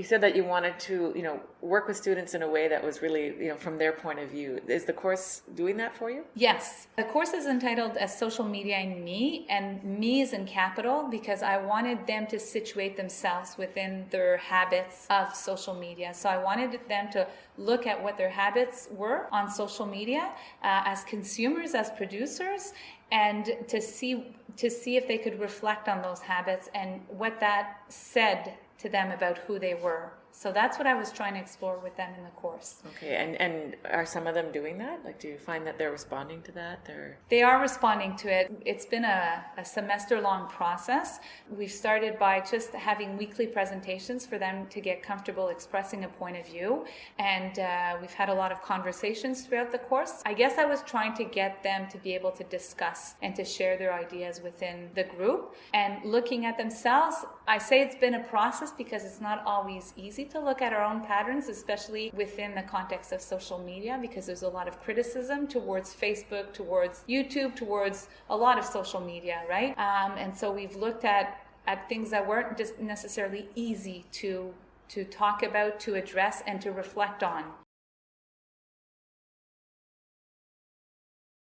You said that you wanted to, you know, work with students in a way that was really, you know, from their point of view. Is the course doing that for you? Yes. The course is entitled as Social Media in Me, and me is in capital because I wanted them to situate themselves within their habits of social media. So I wanted them to look at what their habits were on social media uh, as consumers, as producers, and to see to see if they could reflect on those habits and what that said to them about who they were. So that's what I was trying to explore with them in the course. Okay, and and are some of them doing that? Like, do you find that they're responding to that? They're They are responding to it. It's been a, a semester long process. We've started by just having weekly presentations for them to get comfortable expressing a point of view. And uh, we've had a lot of conversations throughout the course. I guess I was trying to get them to be able to discuss and to share their ideas within the group. And looking at themselves, I say it's been a process because it's not always easy to look at our own patterns, especially within the context of social media, because there's a lot of criticism towards Facebook, towards YouTube, towards a lot of social media, right? Um, and so we've looked at at things that weren't just necessarily easy to to talk about, to address, and to reflect on.